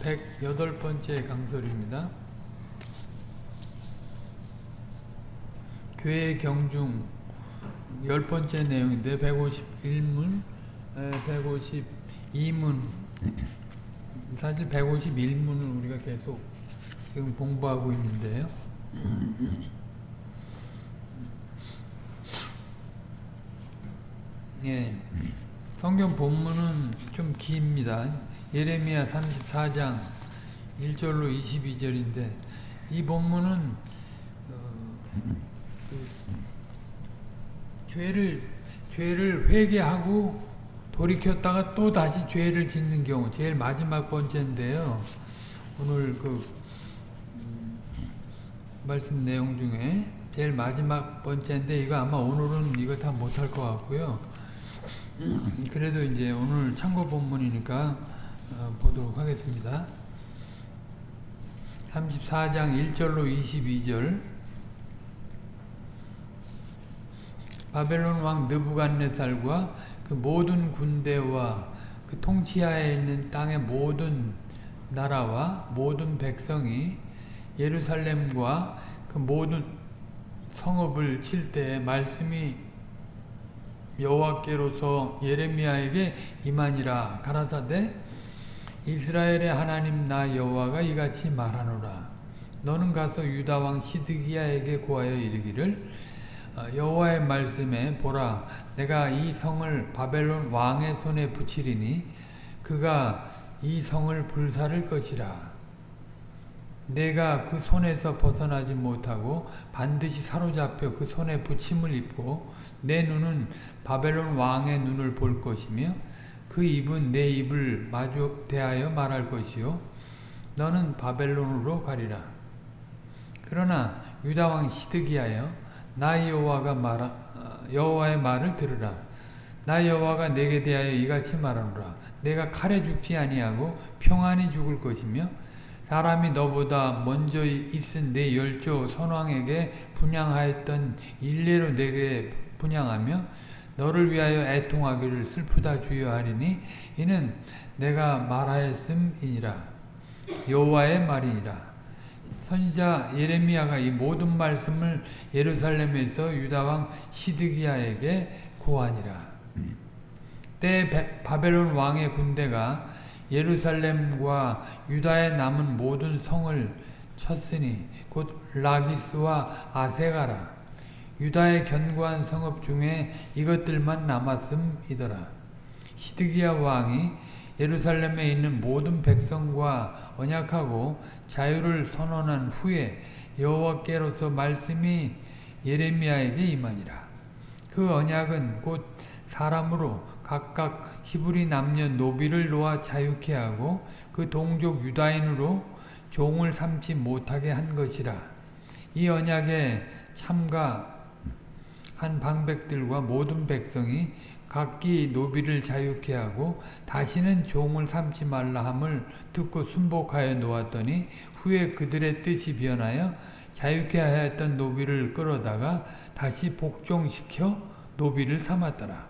108번째 강설입니다. 교회 경중 열 번째 내용인데 151문, 152문 사실 151문을 우리가 계속 지금 공부하고 있는데요. 예, 성경 본문은 좀 깁니다. 예레미야 34장 1절로 22절인데 이 본문은 어, 그, 죄를 죄를 회개하고 돌이켰다가 또 다시 죄를 짓는 경우 제일 마지막 번째인데요. 오늘 그 음, 말씀 내용 중에 제일 마지막 번째인데 이거 아마 오늘은 이거 다 못할 것 같고요. 그래도 이제 오늘 참고 본문이니까 어, 보도록 하겠습니다. 34장 1절로 22절 바벨론 왕 느부갓네살과 그 모든 군대와 그 통치하에 있는 땅의 모든 나라와 모든 백성이 예루살렘과 그 모든 성읍을 칠 때 말씀이 여호와께로서 예레미야에게 임하니라 가라사대 이스라엘의 하나님 나 여호와가 이같이 말하노라. 너는 가서 유다 왕 시드기야에게 고하여 이르기를 여호와의 말씀에 보라. 내가 이 성을 바벨론 왕의 손에 붙이리니 그가 이 성을 불사를 것이라. 내가 그 손에서 벗어나지 못하고 반드시 사로잡혀 그 손에 붙임을 입고 내 눈은 바벨론 왕의 눈을 볼 것이며 그 입은 내 입을 마주 대하여 말할 것이요. 너는 바벨론으로 가리라. 그러나 유다 왕 시드기야여 나 여호와가 말 여호와의 말을 들으라. 나 여호와가 내게 대하여 이같이 말하노라. 내가 칼에 죽지 아니하고 평안히 죽을 것이며 사람이 너보다 먼저 있은 내 열조 선왕에게 분양하였던 일례로 내게 분양하며 너를 위하여 애통하기를 슬프다 주여하리니 이는 내가 말하였음이니라. 여호와의 말이니라. 선지자 예레미야가 이 모든 말씀을 예루살렘에서 유다왕 시드기야에게 고하니라. 때 바벨론 왕의 군대가 예루살렘과 유다에 남은 모든 성을 쳤으니 곧 라기스와 아세가라 유다의 견고한 성읍 중에 이것들만 남았음이더라 시드기야 왕이 예루살렘에 있는 모든 백성과 언약하고 자유를 선언한 후에 여호와께로서 말씀이 예레미야에게 임하니라 그 언약은 곧 사람으로 각각 히브리 남녀 노비를 놓아 자유케 하고 그 동족 유다인으로 종을 삼지 못하게 한 것이라. 이 언약에 참가 한 방백들과 모든 백성이 각기 노비를 자유케 하고 다시는 종을 삼지 말라 함을 듣고 순복하여 놓았더니 후에 그들의 뜻이 변하여 자유케 하였던 노비를 끌어다가 다시 복종시켜 노비를 삼았더라.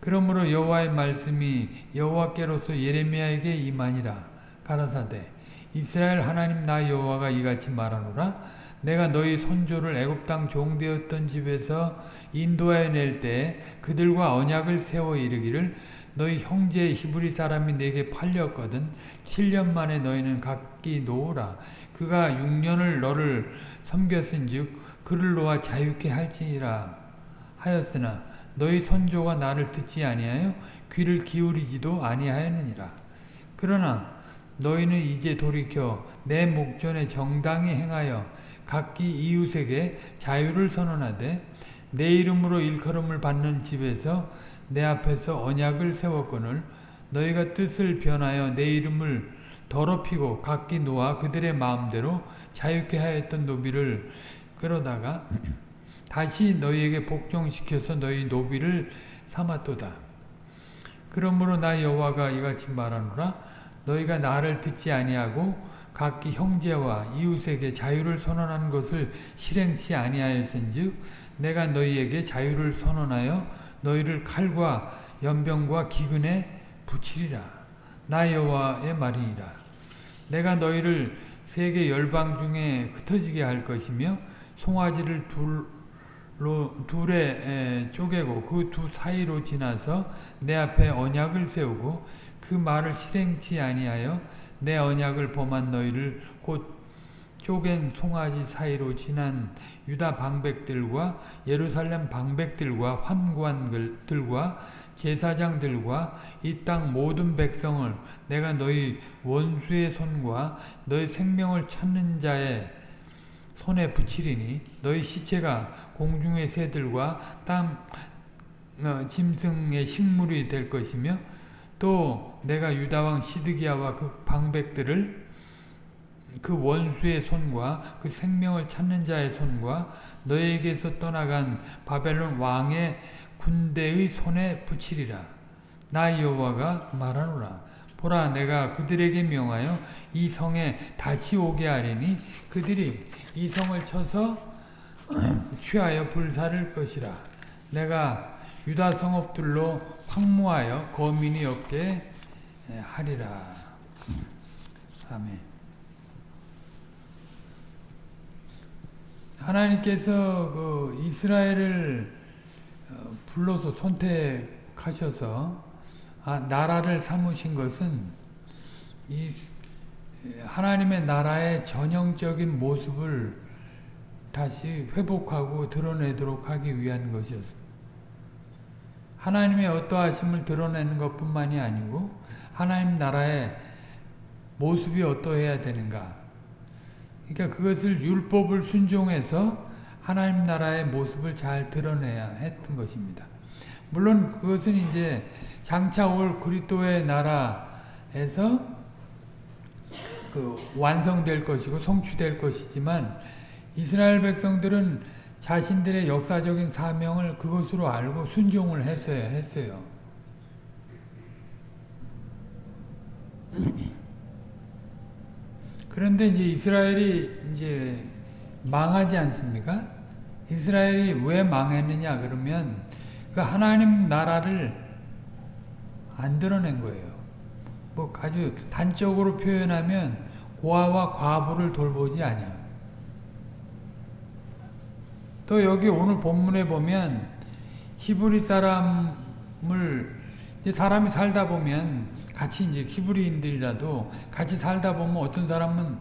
그러므로 여호와의 말씀이 여호와께로서 예레미야에게 임하니라 가라사대 이스라엘 하나님 나 여호와가 이같이 말하노라 내가 너희 손조를 애굽 땅 종되었던 집에서 인도해 낼때 그들과 언약을 세워 이르기를 너희 형제 히브리 사람이 내게 팔렸거든 7년 만에 너희는 각기 놓으라 그가 6년을 너를 섬겼은즉 그를 놓아 자유케 할지니라 하였으나 너희 선조가 나를 듣지 아니하여 귀를 기울이지도 아니하였느니라. 그러나 너희는 이제 돌이켜 내 목전에 정당히 행하여 각기 이웃에게 자유를 선언하되 내 이름으로 일컬음을 받는 집에서 내 앞에서 언약을 세웠거늘 너희가 뜻을 변하여 내 이름을 더럽히고 각기 놓아 그들의 마음대로 자유케 하였던 노비를 끌어다가 다시 너희에게 복종시켜서 너희 노비를 삼았도다. 그러므로 나 여호와가 이같이 말하노라 너희가 나를 듣지 아니하고 각기 형제와 이웃에게 자유를 선언한 것을 실행치 아니하였은즉 내가 너희에게 자유를 선언하여 너희를 칼과 연병과 기근에 붙이리라. 나 여호와의 말이니라. 내가 너희를 세계 열방 중에 흩어지게 할 것이며 송아지를 둘 로 둘에 쪼개고 그 두 사이로 지나서 내 앞에 언약을 세우고 그 말을 실행치 아니하여 내 언약을 범한 너희를 곧 쪼갠 송아지 사이로 지난 유다 방백들과 예루살렘 방백들과 환관들과 제사장들과 이 땅 모든 백성을 내가 너희 원수의 손과 너희 생명을 찾는 자의 손에 붙이리니 너희 시체가 공중의 새들과 땅 어, 짐승의 식물이 될 것이며 또 내가 유다왕 시드기야와 그 방백들을 그 원수의 손과 그 생명을 찾는 자의 손과 너에게서 떠나간 바벨론 왕의 군대의 손에 붙이리라. 나 여호와가 말하노라. 보라 내가 그들에게 명하여 이 성에 다시 오게 하리니 그들이 이 성을 쳐서 취하여 불사를 것이라. 내가 유다 성읍들로 황무하여 거민이 없게 하리라. 아멘. 하나님께서 그 이스라엘을 불러서 선택하셔서 아, 나라를 삼으신 것은 이 하나님의 나라의 전형적인 모습을 다시 회복하고 드러내도록 하기 위한 것이었습니다. 하나님의 어떠하심을 드러내는 것뿐만이 아니고 하나님 나라의 모습이 어떠해야 되는가 그러니까 그것을 율법을 순종해서 하나님 나라의 모습을 잘 드러내야 했던 것입니다. 물론 그것은 이제 장차 올 그리스도의 나라에서 그 완성될 것이고 성취될 것이지만 이스라엘 백성들은 자신들의 역사적인 사명을 그것으로 알고 순종을 했어야 했어요. 그런데 이제 이스라엘이 이제 망하지 않습니까? 이스라엘이 왜 망했느냐 그러면 그 하나님 나라를 안 드러낸 거예요. 뭐 아주 단적으로 표현하면 고아와 과부를 돌보지 아니야. 또 여기 오늘 본문에 보면 히브리 사람을 이제 사람이 살다 보면 같이 이제 히브리인들이라도 같이 살다 보면 어떤 사람은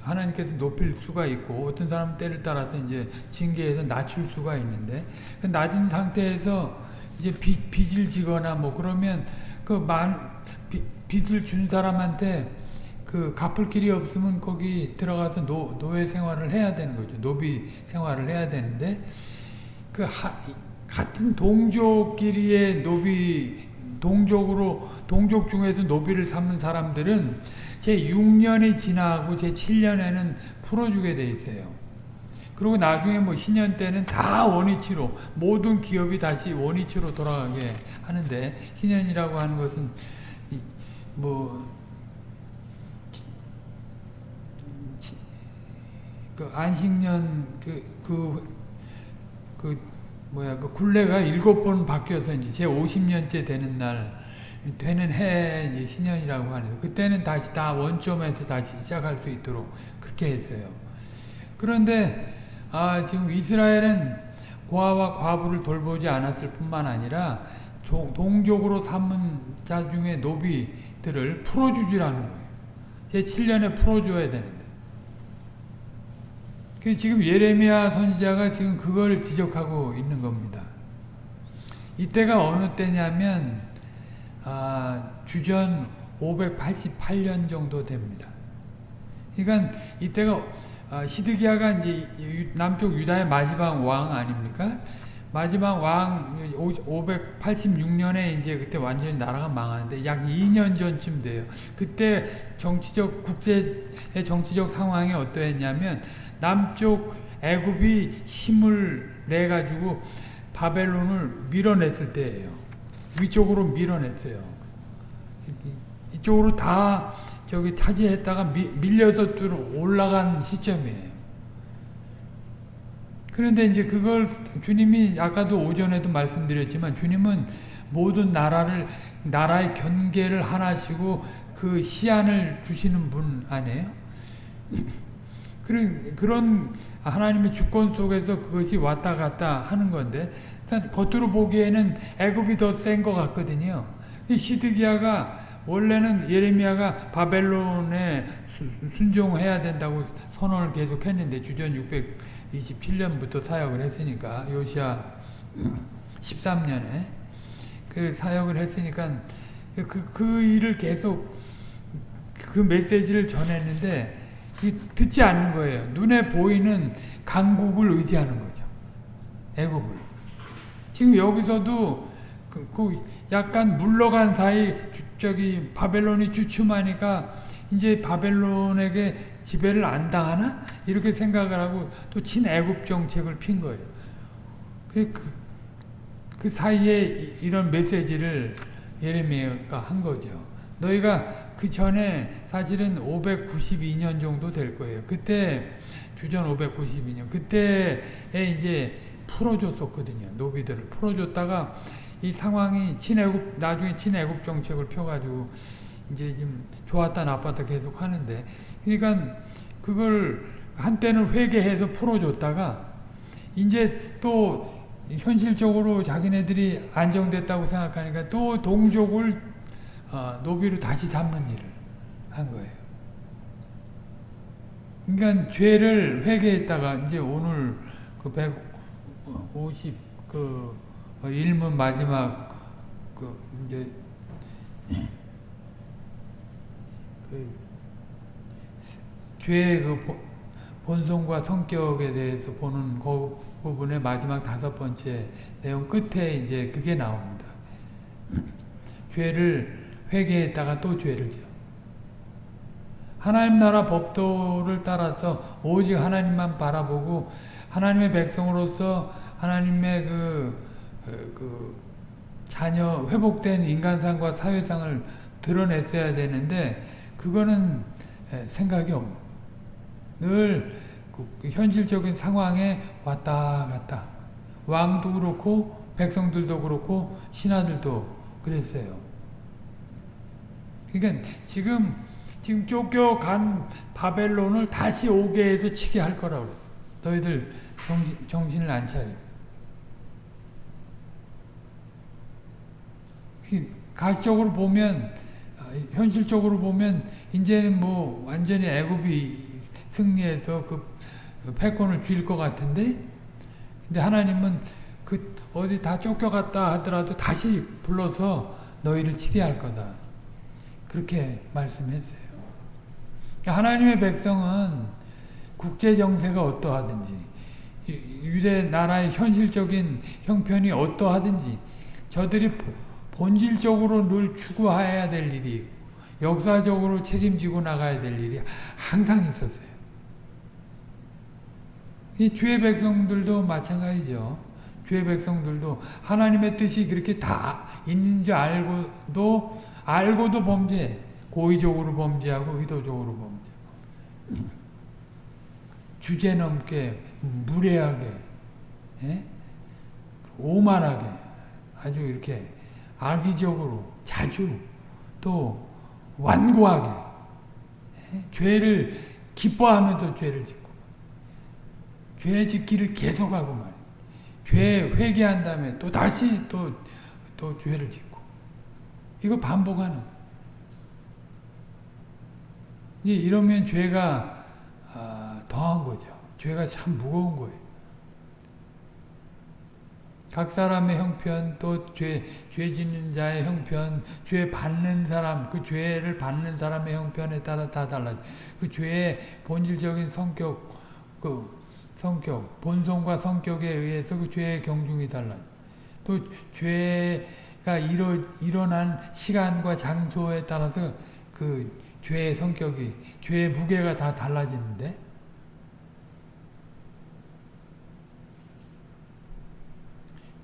하나님께서 높일 수가 있고 어떤 사람은 때를 따라서 이제 징계해서 낮출 수가 있는데 그 낮은 상태에서 이제 빚, 빚을 지거나 뭐 그러면 그만 빚을 준 사람한테 그 갚을 길이 없으면 거기 들어가서 노, 노예 생활을 해야 되는 거죠. 노비 생활을 해야 되는데 그 하, 같은 동족끼리의 노비 동족으로 동족 중에서 노비를 삼는 사람들은 제 6년이 지나고 제 7년에는 풀어주게 돼 있어요. 그리고 나중에 뭐 희년 때는 다 원위치로 모든 기업이 다시 원위치로 돌아가게 하는데 신년이라고 하는 것은 뭐 그 안식년 그 그, 그 뭐야 그 굴레가 일곱 번 바뀌어서 이제 제 50년째 되는 날 되는 해 이제 신년이라고 하는데 그때는 다시 다 원점에서 다시 시작할 수 있도록 그렇게 했어요. 그런데 아 지금 이스라엘은 고아와 과부를 돌보지 않았을 뿐만 아니라 동족으로 삼은 자 중에 노비들을 풀어주지라는 거예요. 제 7년에 풀어줘야 되는데. 그 지금 예레미야 선지자가 지금 그걸 지적하고 있는 겁니다. 이때가 어느 때냐면 아, 주전 588년 정도 됩니다. 그러니까 이때가 아, 시드기야가 이제 남쪽 유다의 마지막 왕 아닙니까? 마지막 왕 586년에 이제 그때 완전히 나라가 망하는데 약 2년 전쯤 돼요. 그때 정치적 국제의 정치적 상황이 어떠했냐면 남쪽 애굽이 힘을 내 가지고 바벨론을 밀어냈을 때예요. 위쪽으로 밀어냈어요. 이쪽으로 다 저기 타지했다가 미, 밀려서 올라간 시점이에요. 그 그런데 이제 그걸 주님이 아까도 오전에도 말씀드렸지만 주님은 모든 나라를 나라의 경계를 하나시고 그 시안을 주시는 분 아니에요? 그런 그런 하나님의 주권 속에서 그것이 왔다 갔다 하는 건데 겉으로 보기에는 애굽이 더 센 것 같거든요. 히드기야가 원래는 예레미야가 바벨론에 순종해야 된다고 선언을 계속 했는데 주전 627년부터 사역을 했으니까 요시아 13년에 그 사역을 했으니까 그, 그 일을 계속 그 메시지를 전했는데 듣지 않는 거예요. 눈에 보이는 강국을 의지하는 거죠. 애국을. 지금 여기서도 그, 그 약간 물러간 사이 주, 저기 바벨론이 주춤하니까 이제 바벨론에게 지배를 안 당하나 이렇게 생각을 하고 또 친애국 정책을 핀 거예요. 그, 그 사이에 이런 메시지를 예레미야가 한 거죠. 너희가 그 전에 사실은 592년 정도 될 거예요. 그때 주전 592년 그때에 이제 풀어줬었거든요. 노비들을 풀어줬다가 이 상황이 친애국 나중에 친애국 정책을 펴가지고 이제 좀 좋았다 나빴다 계속 하는데 그러니까 그걸 한때는 회개해서 풀어줬다가 이제 또 현실적으로 자기네들이 안정됐다고 생각하니까 또 동족을 어, 노비로 다시 잡는 일을 한 거예요. 그러니까 죄를 회개했다가 이제 오늘 그 150, 그, 일문 마지막, 그, 이제, 그, 죄의 그 본성과 성격에 대해서 보는 그 부분의 마지막 다섯 번째 내용 끝에 이제 그게 나옵니다. 죄를 회개했다가 또 죄를 지어. 하나님 나라 법도를 따라서 오직 하나님만 바라보고 하나님의 백성으로서 하나님의 그, 그, 그 자녀 회복된 인간상과 사회상을 드러냈어야 되는데 그거는 생각이 없는 늘그 현실적인 상황에 왔다 갔다 왕도 그렇고 백성들도 그렇고 신하들도 그랬어요. 그러니까 지금 지금 쫓겨간 바벨론을 다시 오게 해서 치게 할 거라고 그랬어. 너희들 정신, 정신을 안 차려. 가시적으로 보면 현실적으로 보면 이제는 뭐 완전히 애굽이 승리해서 그 패권을 쥘 것 같은데 근데 하나님은 그 어디 다 쫓겨갔다 하더라도 다시 불러서 너희를 치게 할 거다. 그렇게 말씀했어요. 하나님의 백성은 국제 정세가 어떠하든지 유대 나라의 현실적인 형편이 어떠하든지 저들이 본질적으로 늘 추구해야 될 일이 역사적으로 책임지고 나가야 될 일이 항상 있었어요. 이 주의 백성들도 마찬가지죠. 주의 백성들도 하나님의 뜻이 그렇게 다 있는 줄 알고도 알고도 범죄, 고의적으로 범죄하고 의도적으로 범죄. 주제 넘게 무례하게 예? 오만하게 아주 이렇게 악의적으로 자주 또 완고하게 예? 죄를 기뻐하면서 죄를 짓고 죄 짓기를 계속하고 말이야. 죄 회개한 다음에 또 다시 또, 또 죄를 짓고 이거 반복하는 이러면 죄가 아, 더한 거죠. 죄가 참 무거운 거예요. 각 사람의 형편, 또 죄, 죄 짓는 자의 형편, 죄 받는 사람, 그 죄를 받는 사람의 형편에 따라 다 달라져. 그 죄의 본질적인 성격, 그 성격, 본성과 성격에 의해서 그 죄의 경중이 달라져. 또 죄가 일어, 일어난 시간과 장소에 따라서 그 죄의 성격이, 죄의 무게가 다 달라지는데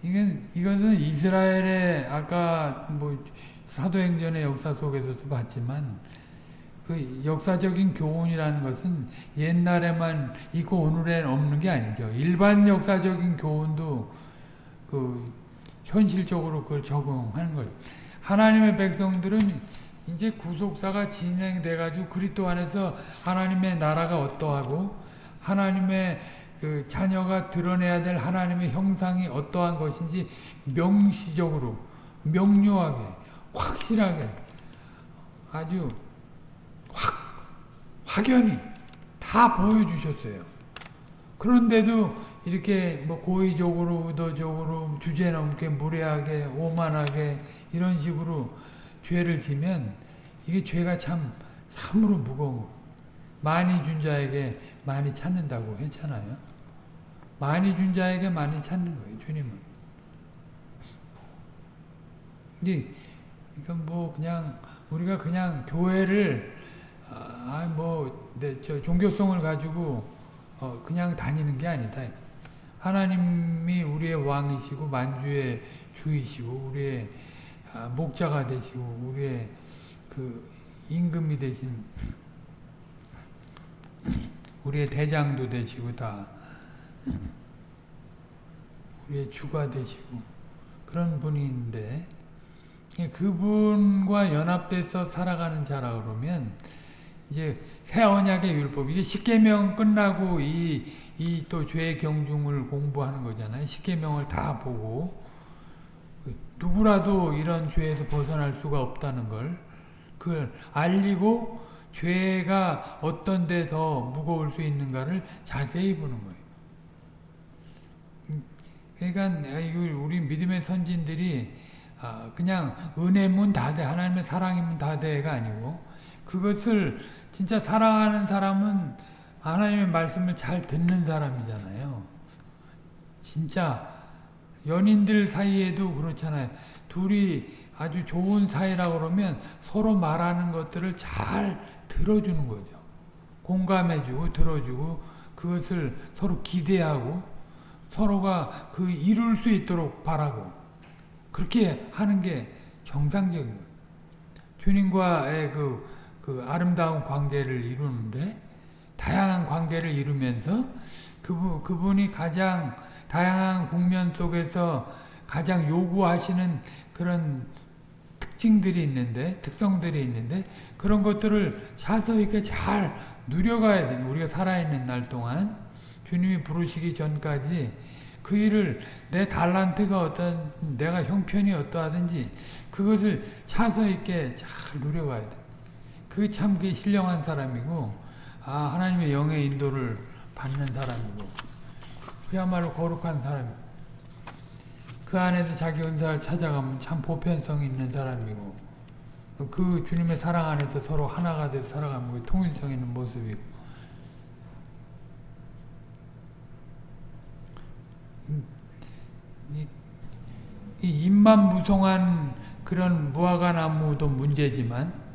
이건, 이것은 이스라엘의 아까 뭐 사도행전의 역사 속에서도 봤지만 그 역사적인 교훈이라는 것은 옛날에만 있고 오늘엔 없는 게 아니죠. 일반 역사적인 교훈도 그 현실적으로 그걸 적용하는 거예요. 하나님의 백성들은 이제 구속사가 진행돼 가지고 그리스도 안에서 하나님의 나라가 어떠하고 하나님의 그 자녀가 드러내야 될 하나님의 형상이 어떠한 것인지 명시적으로 명료하게 확실하게 아주 확 확연히 다 보여주셨어요. 그런데도 이렇게 뭐 고의적으로 의도적으로 주제넘게 무례하게 오만하게 이런 식으로 죄를 지면 이게 죄가 참 참으로 무거운 거. 많이 준 자에게 많이 찾는다고 했잖아요. 많이 준 자에게 많이 찾는 거예요. 주님은. 이게 이건 뭐 그냥 우리가 그냥 교회를 아뭐저 종교성을 가지고 어 그냥 다니는 게 아니다. 하나님이 우리의 왕이시고 만주의 주이시고 우리의 아, 목자가 되시고 우리의 그 임금이 되신 우리의 대장도 되시고 다 우리의 주가 되시고 그런 분인데 그분과 연합돼서 살아가는 자라 그러면 이제 새 언약의 율법 이게 십계명 끝나고 이 이 또 죄의 경중을 공부하는 거잖아요. 십계명을 다 보고 누구라도 이런 죄에서 벗어날 수가 없다는 걸 그걸 알리고 죄가 어떤 데 더 무거울 수 있는가를 자세히 보는 거예요. 그러니까 우리 믿음의 선진들이 그냥 은혜문 다돼 하나님의 사랑이면 다돼가 아니고 그것을 진짜 사랑하는 사람은 하나님의 말씀을 잘 듣는 사람이잖아요. 진짜 연인들 사이에도 그렇잖아요. 둘이 아주 좋은 사이라고 그러면 서로 말하는 것들을 잘 들어주는 거죠. 공감해주고 들어주고 그것을 서로 기대하고 서로가 그 이룰 수 있도록 바라고 그렇게 하는 게 정상적인 거예요. 주님과의 그, 그 아름다운 관계를 이루는데 다양한 관계를 이루면서 그분, 그분이 가장 다양한 국면 속에서 가장 요구하시는 그런 특징들이 있는데 특성들이 있는데 그런 것들을 사서 있게 잘 누려가야 돼 우리가 살아있는 날 동안 주님이 부르시기 전까지 그 일을 내 달란트가 어떤 내가 형편이 어떠하든지 그것을 차서 있게 잘 누려가야 돼. 그게 참 그게 신령한 사람이고 아 하나님의 영의 인도를 받는 사람이고 그야말로 거룩한 사람. 그 안에서 자기 은사를 찾아가면 참 보편성 있는 사람이고 그 주님의 사랑 안에서 서로 하나가 돼서 살아가면 그 통일성 있는 모습이고 이, 이 입만 무성한 그런 무화과 나무도 문제지만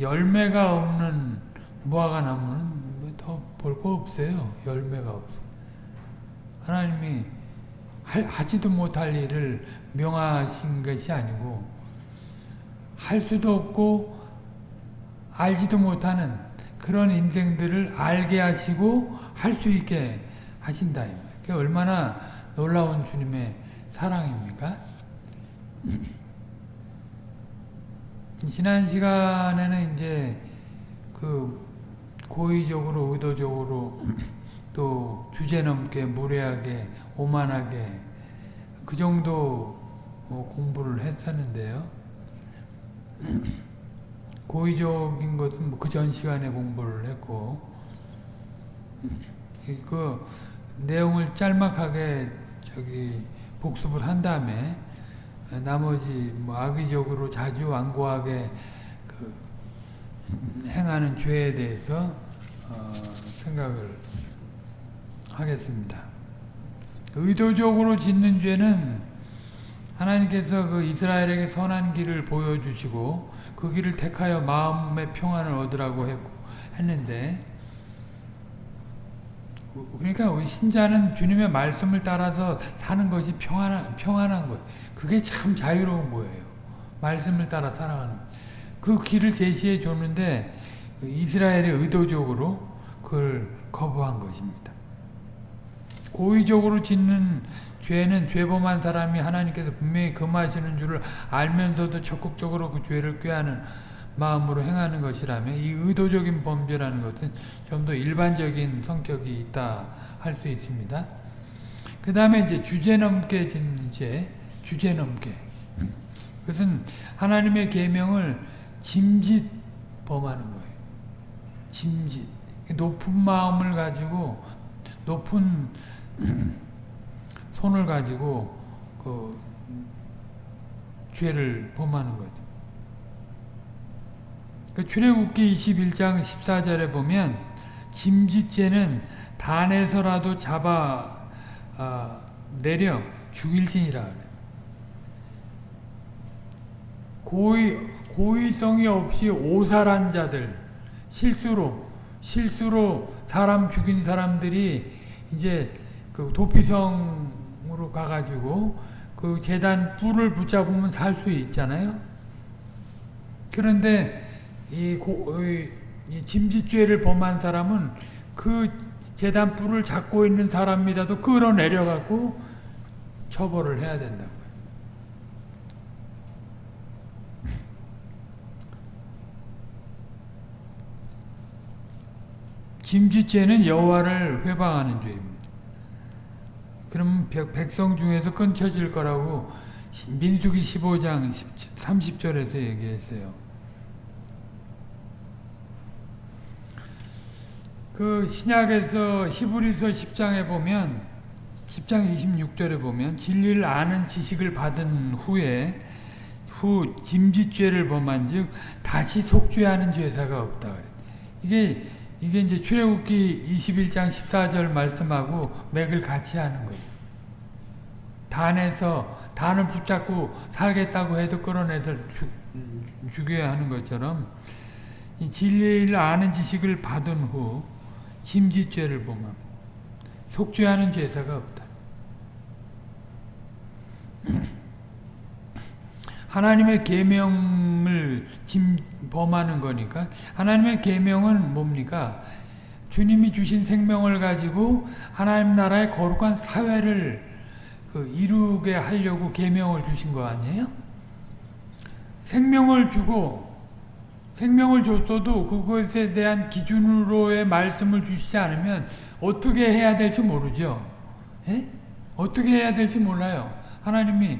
열매가 없는 무화과 나무는 뭐 더볼 거 없어요. 열매가 없어. 하나님이 하 지도 못할 일을 명하신 것이 아니고 할 수도 없고 알지도 못하는 그런 인생들을 알게 하시고 할 수 있게 하신다. 그게 얼마나 놀라운 주님의 사랑입니까? 지난 시간에는 이제 그 고의적으로 의도적으로 또 주제넘게 무례하게 오만하게 그 정도 어, 공부를 했었는데요. 고의적인 것은 뭐그전 시간에 공부를 했고 그 내용을 짤막하게 저기 복습을 한 다음에 나머지 뭐 악의적으로 자주 완고하게 그 행하는 죄에 대해서 어 생각을 하겠습니다. 의도적으로 짓는 죄는 하나님께서 그 이스라엘에게 선한 길을 보여주시고 그 길을 택하여 마음의 평안을 얻으라고 했고, 했는데 그러니까 신자는 주님의 말씀을 따라서 사는 것이 평안한, 평안한 거예요. 그게 참 자유로운 거예요. 말씀을 따라 살아가는 그 길을 제시해 줬는데 이스라엘이 의도적으로 그걸 거부한 것입니다. 고의적으로 짓는 죄는 죄범한 사람이 하나님께서 분명히 금하시는 줄을 알면서도 적극적으로 그 죄를 꾀하는 마음으로 행하는 것이라면 이 의도적인 범죄라는 것은 좀 더 일반적인 성격이 있다 할 수 있습니다. 그 다음에 이제 주제 넘게 짓는 죄, 주제 넘게. 그것은 하나님의 계명을 짐짓 범하는 거예요. 짐짓. 높은 마음을 가지고 높은 손을 가지고 그 죄를 범하는 거죠. 그 출애굽기 21장 14절에 보면 짐짓죄는 단에서라도 잡아 아, 내려 죽일지니라 그래. 고의 고의성이 없이 오살한 자들 실수로 실수로 사람 죽인 사람들이 이제 그 도피성으로 가가지고 그 재단 뿔을 붙잡으면 살 수 있잖아요. 그런데 이, 고, 이 짐짓죄를 범한 사람은 그 재단 뿔을 잡고 있는 사람이라도 끌어내려갖고 처벌을 해야 된다고요. 짐짓죄는 여호와를 회방하는 죄입니다. 그럼 백성 중에서 끊쳐질 거라고 민수기 15장 30절에서 얘기했어요. 그 신약에서 히브리서 10장에 보면 10장 26절에 보면 진리를 아는 지식을 받은 후에 후 짐짓죄를 범한 즉 다시 속죄하는 죄사가 없다. 이게 이게 이제 출애굽기 21장 14절 말씀하고 맥을 같이 하는 거예요. 단에서 단을 붙잡고 살겠다고 해도 끌어내서 죽, 죽여야 하는 것처럼 진리를 아는 지식을 받은 후 짐짓죄를 범함 속죄하는 제사가 없다. 하나님의 계명을 짐 범하는 거니까 하나님의 계명은 뭡니까? 주님이 주신 생명을 가지고 하나님 나라의 거룩한 사회를 그 이루게 하려고 계명을 주신 거 아니에요? 생명을 주고 생명을 줬어도 그것에 대한 기준으로의 말씀을 주시지 않으면 어떻게 해야 될지 모르죠. 에? 어떻게 해야 될지 몰라요. 하나님이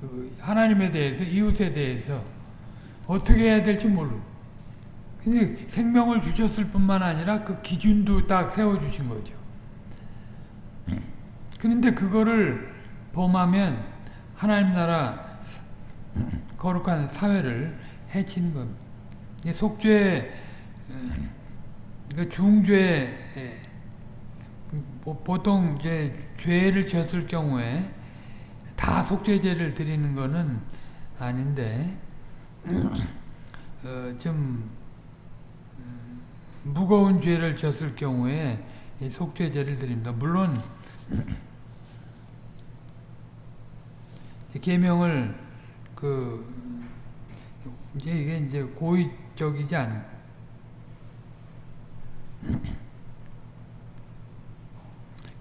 그 하나님에 대해서 이웃에 대해서 어떻게 해야 될지 모르. 근데 생명을 주셨을 뿐만 아니라 그 기준도 딱 세워주신 거죠. 그런데 그거를 범하면 하나님 나라 거룩한 사회를 해치는 겁니다. 속죄, 그 중죄, 보통 이제 죄를 지었을 경우에 다 속죄제를 드리는 것은 아닌데 어, 좀 무거운 죄를 졌을 경우에 속죄제를 드립니다. 물론 계명을 그 이제 이게 이제 고의적이지 않은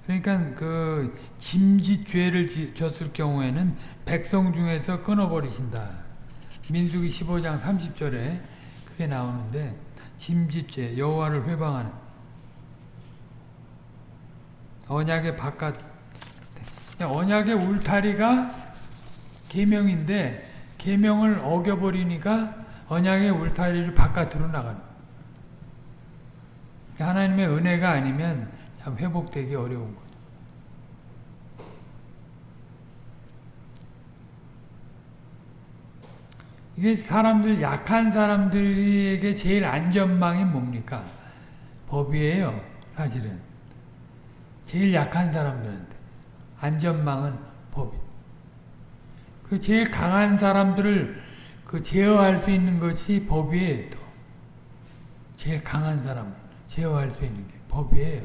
그러니까 그 짐짓 죄를 졌을 경우에는 백성 중에서 끊어버리신다. 민수기 15장 30절에 그게 나오는데 짐짓죄 여호와를 회방하는 언약의 바깥 언약의 울타리가 계명인데 계명을 어겨버리니까 언약의 울타리를 바깥으로 나가는 하나님의 은혜가 아니면 참 회복되기 어려운 거죠. 이게 사람들 약한 사람들에게 제일 안전망이 뭡니까? 법이에요. 사실은. 제일 약한 사람들한테 안전망은 법이. 그 제일 강한 사람들을 그 제어할 수 있는 것이 법이에요. 또. 제일 강한 사람 제어할 수 있는 게 법이에요.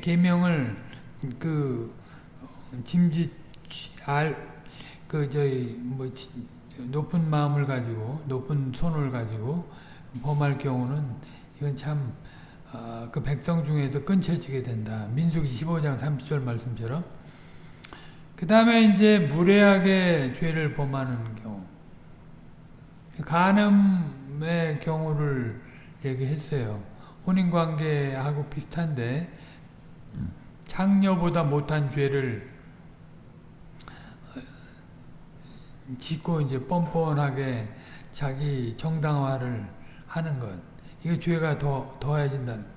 계명을 그 짐짓 알 그 저희 뭐 높은 마음을 가지고 높은 손을 가지고 범할 경우는 이건 참 어, 그 백성 중에서 끊쳐지게 된다. 민수기 15장 30절 말씀처럼. 그 다음에 이제 무례하게 죄를 범하는 경우. 간음의 경우를 얘기했어요. 혼인관계하고 비슷한데 창녀보다 못한 죄를 짓고 이제 뻔뻔하게 자기 정당화를 하는 것. 이거 죄가 더 더해진다는.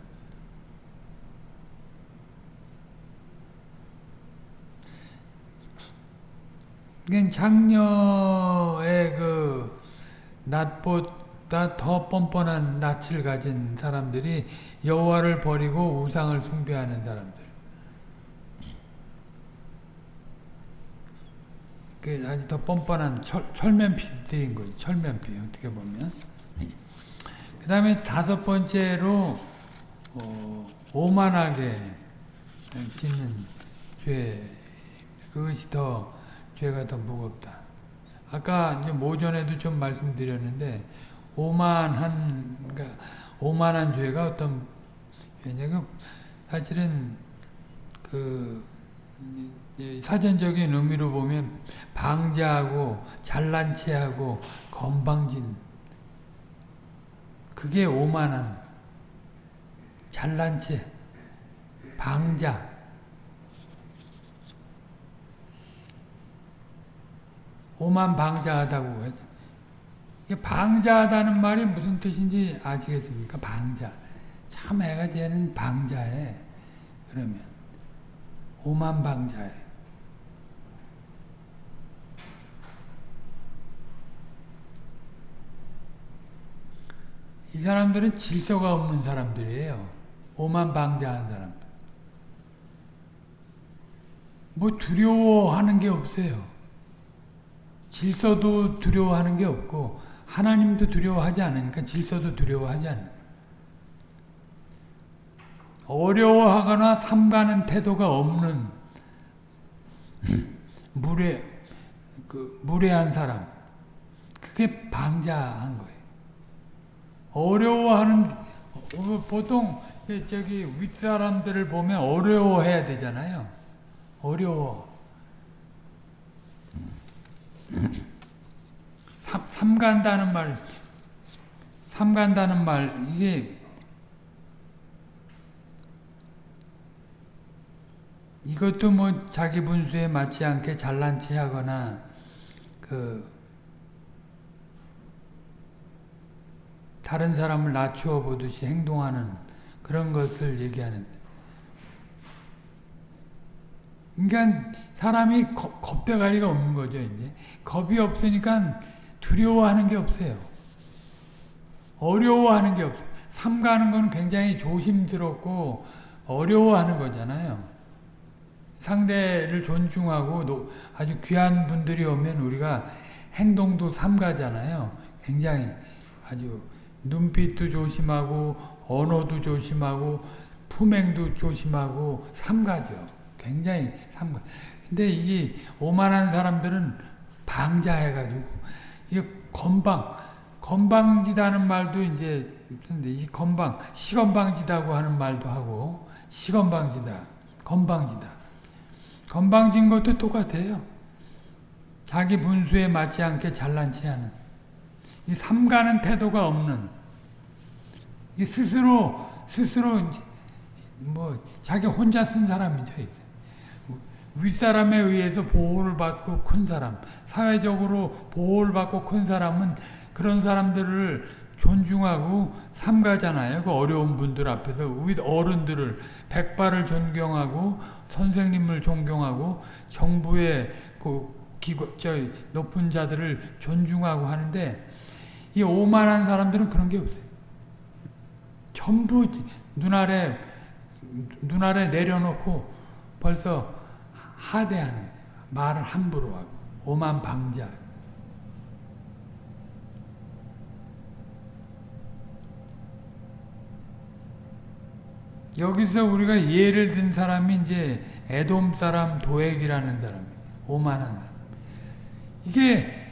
이건 장녀의 그 낫보다 더 뻔뻔한 낯을 가진 사람들이 여호와를 버리고 우상을 숭배하는 사람들. 그 아주 더 뻔뻔한 철, 철면피들인 거죠. 철면피 어떻게 보면. 그 다음에 다섯 번째로 어, 오만하게 짓는 죄 그것이 더 죄가 더 무겁다. 아까 이제 모전에도 좀 말씀드렸는데 오만한 그러니까 오만한 죄가 어떤 죄냐면 사실은 그 사전적인 의미로 보면 방자하고 잘난 체하고 건방진 그게 오만한 잘난 체 방자 오만 방자하다고 했 방자하다는 말이 무슨 뜻인지 아시겠습니까? 방자. 참 애가 쟤는 방자해. 그러면 오만 방자해. 이 사람들은 질서가 없는 사람들이에요. 오만 방자한 사람들. 뭐 두려워하는 게 없어요. 질서도 두려워하는 게 없고 하나님도 두려워하지 않으니까 질서도 두려워하지 않는 어려워하거나 삼가는 태도가 없는 무례 그 무례한 사람 그게 방자한 거예요. 어려워하는 보통 저기 윗사람들을 보면 어려워해야 되잖아요. 어려워. 삼, 삼간다는 말, 삼간다는 말, 이게, 이것도 뭐 자기 분수에 맞지 않게 잘난 체 하거나, 그, 다른 사람을 낮추어 보듯이 행동하는 그런 것을 얘기하는. 그러니까 사람이 겁, 겁대가리가 없는 거죠, 이제. 겁이 없으니까 두려워하는 게 없어요. 어려워하는 게 없어요. 삼가는 건 굉장히 조심스럽고 어려워하는 거잖아요. 상대를 존중하고 아주 귀한 분들이 오면 우리가 행동도 삼가잖아요. 굉장히 아주 눈빛도 조심하고 언어도 조심하고 품행도 조심하고 삼가죠. 굉장히 삼가. 근데 이 오만한 사람들은 방자해가지고 이 건방 건방지다는 말도 이제 근데 이 건방 시건방지다고 하는 말도 하고 시건방지다 건방지다 건방진 것도 똑같아요. 자기 분수에 맞지 않게 잘난 체하는 이 삼가는 태도가 없는 이 스스로 스스로 뭐 자기 혼자 쓴 사람이죠. 윗사람에 의해서 보호를 받고 큰 사람, 사회적으로 보호를 받고 큰 사람은 그런 사람들을 존중하고 삼가잖아요. 그 어려운 분들 앞에서 윗 어른들을 백발을 존경하고 선생님을 존경하고 정부의 그 기관, 저 높은 자들을 존중하고 하는데 이 오만한 사람들은 그런 게 없어요. 전부 눈아래 눈아래 내려놓고 벌써 하대하는. 말을 함부로 하고 오만 방자. 여기서 우리가 예를 든 사람이 이제 에돔 사람 도액이라는 사람, 오만한 사람. 이게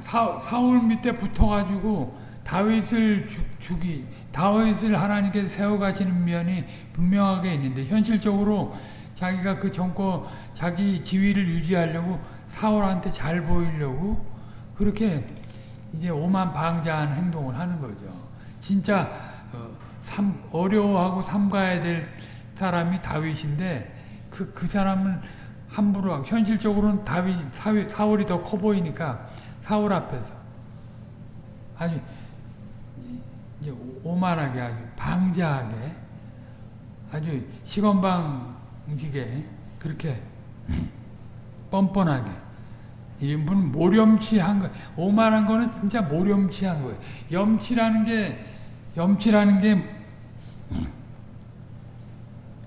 사, 사울 밑에 붙어가지고 다윗을 죽, 죽이 다윗을 하나님께서 세워가시는 면이 분명하게 있는데 현실적으로 자기가 그 정권 자기 지위를 유지하려고 사울한테 잘 보이려고 그렇게 이제 오만방자한 행동을 하는 거죠. 진짜 어, 삼, 어려워하고 삼가야 될 사람이 다윗인데 그, 그 사람은 함부로 현실적으로는 다윗 사울, 사울이 더 커 보이니까 사울 앞에서 아주 이제 오만하게 아주 방자하게 아주 시건방지게 그렇게 뻔뻔하게 이분 모렴치한 거 오만한 거는 진짜 모렴치한 거예요. 염치라는 게 염치라는 게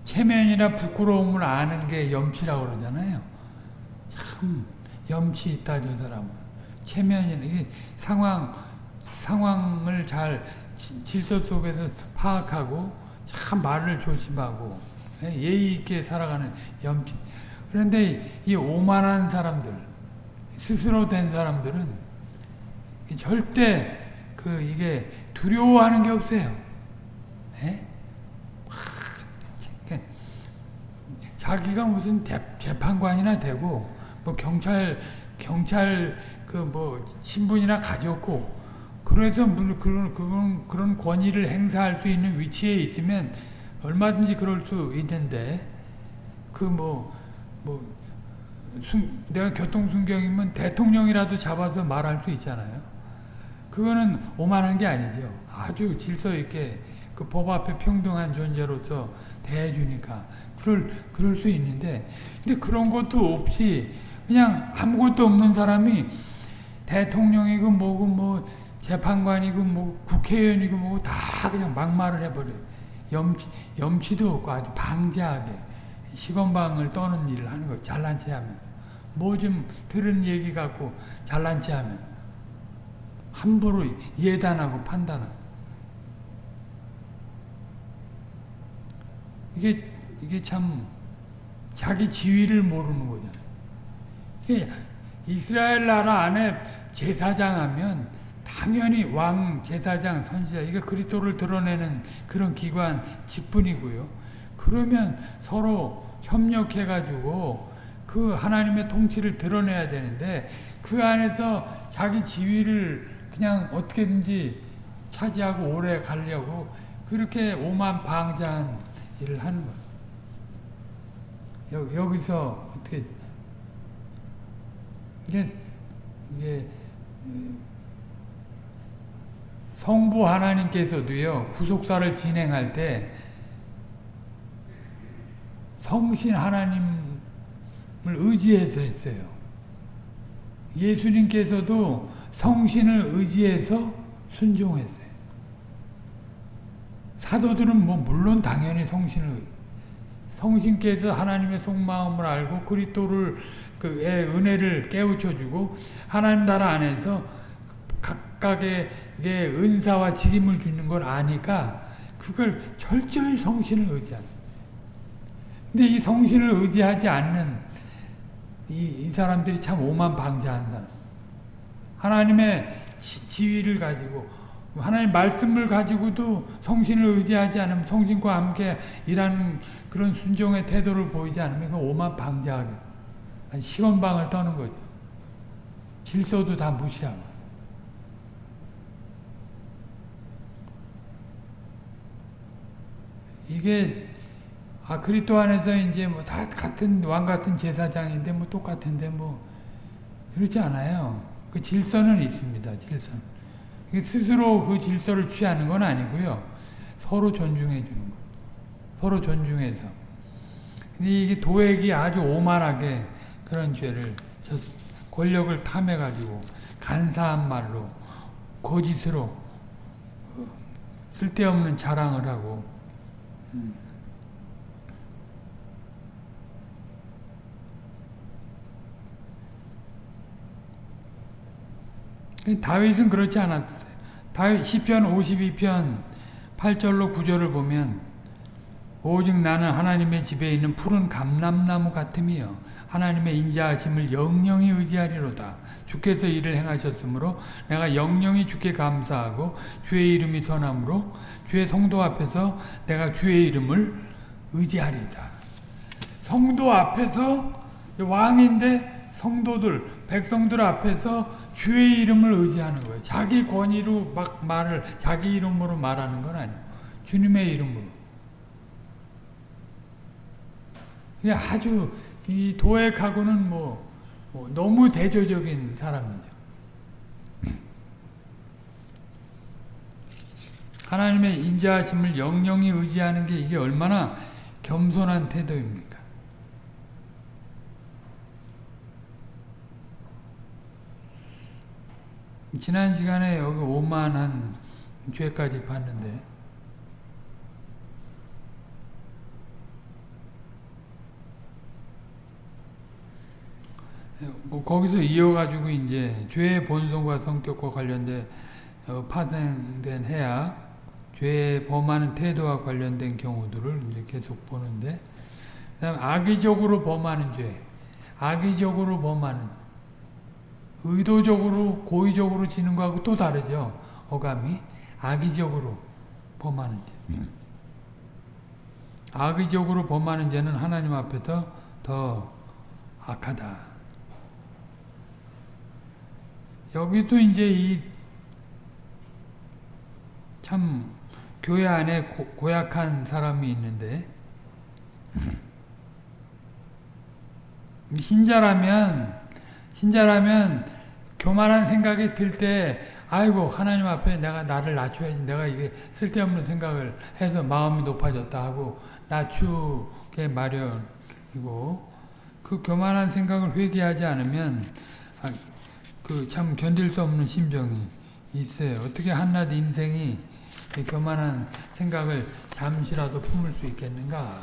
체면이나 부끄러움을 아는 게 염치라고 그러잖아요. 참 염치 있다 저 사람은 체면이나 이게 상황 상황을 잘 지- 질서 속에서 파악하고 참 말을 조심하고 예, 예의 있게 살아가는 염치. 그런데 이 오만한 사람들 스스로 된 사람들은 절대 그 이게 두려워하는 게 없어요. 예? 자기가 무슨 대, 재판관이나 되고 뭐 경찰 경찰 그 뭐 신분이나 가졌고 그래서 물 그런 그런 그런 권위를 행사할 수 있는 위치에 있으면 얼마든지 그럴 수 있는데 그뭐뭐 내가 교통순경이면 대통령이라도 잡아서 말할 수 있잖아요. 그거는 오만한 게 아니죠. 아주 질서 있게 그 법 앞에 평등한 존재로서 대해주니까 그럴 그럴 수 있는데 근데 그런 것도 없이 그냥 아무것도 없는 사람이 대통령이고 뭐고 뭐 재판관이고 뭐 국회의원이고 뭐고 다 그냥 막말을 해버려. 염치 염치도 없고 아주 방자하게 시건방을 떠는 일을 하는 거 잘난 체 하면 뭐좀 들은 얘기 갖고 잘난 체 하면 함부로 예단하고 판단하고 이게 이게 참 자기 지위를 모르는 거잖아요. 이스라엘 나라 안에 제사장 하면 당연히 왕, 제사장, 선지자 이게 그리스도를 드러내는 그런 기관 직분이고요. 그러면 서로 협력해 가지고 그 하나님의 통치를 드러내야 되는데 그 안에서 자기 지위를 그냥 어떻게든지 차지하고 오래 가려고 그렇게 오만 방자한 일을 하는 거예요. 여기서 어떻게 이게 이게 성부 하나님께서도요 구속사를 진행할 때 성신 하나님을 의지해서 했어요. 예수님께서도 성신을 의지해서 순종했어요. 사도들은 뭐 물론 당연히 성신을 성신께서 하나님의 속마음을 알고 그리스도를 그의 은혜를 깨우쳐 주고 하나님 나라 안에서 각각의 은사와 직임을 주는 걸 아니까 그걸 철저히 성신을 의지하는. 근데 이 성신을 의지하지 않는 이, 이 사람들이 참 오만 방자한 사람. 하나님의 지, 지위를 가지고 하나님 말씀을 가지고도 성신을 의지하지 않으면 성신과 함께 일하는 그런 순종의 태도를 보이지 않으면 그 오만 방자하게 시건방을 떠는 거죠. 질서도 다 무시하고. 이게 아 그리스도 안에서 이제 뭐 다 같은 왕 같은 제사장인데 뭐 똑같은데 뭐 그렇지 않아요. 그 질서는 있습니다. 질서. 스스로 그 질서를 취하는 건 아니고요. 서로 존중해 주는 거. 서로 존중해서. 근데 이게 도액이 아주 오만하게 그런 죄를 권력을 탐해 가지고 간사한 말로 거짓으로 어, 쓸데없는 자랑을 하고 음. 다윗은 그렇지 않았어요. 다윗 시편 52편 8절로 9절을 보면 오직 나는 하나님의 집에 있는 푸른 감람나무 같음이요 하나님의 인자하심을 영영히 의지하리로다. 주께서 이를 행하셨으므로 내가 영영히 주께 감사하고 주의 이름이 선함으로 주의 성도 앞에서 내가 주의 이름을 의지하리이다. 성도 앞에서 왕인데 성도들 백성들 앞에서 주의 이름을 의지하는 거예요. 자기 권위로 막 말을 자기 이름으로 말하는 건 아니에요. 주님의 이름으로. 아주 이 도액하고는 뭐, 뭐 너무 대조적인 사람이죠. 하나님의 인자하심을 영영히 의지하는 게 이게 얼마나 겸손한 태도입니까? 지난 시간에 여기 오만한 죄까지 봤는데 거기서 이어가지고 이제 죄의 본성과 성격과 관련된 어, 파생된 해악, 죄의 범하는 태도와 관련된 경우들을 이제 계속 보는데, 그다음 악의적으로 범하는 죄, 악의적으로 범하는, 의도적으로 고의적으로 지는 거하고 또 다르죠. 어감이 악의적으로 범하는 죄. 악의적으로 범하는 죄는 하나님 앞에서 더 악하다. 여기도 이제 이 참 교회 안에 고, 약한 사람이 있는데 신자라면 신자라면 교만한 생각이 들 때 아이고 하나님 앞에 내가 나를 낮춰야지 내가 이게 쓸데없는 생각을 해서 마음이 높아졌다 하고 낮추게 마련이고 그 교만한 생각을 회개하지 않으면 그 참 견딜 수 없는 심정이 있어요. 어떻게 한낱 인생이 교만한 생각을 잠시라도 품을 수 있겠는가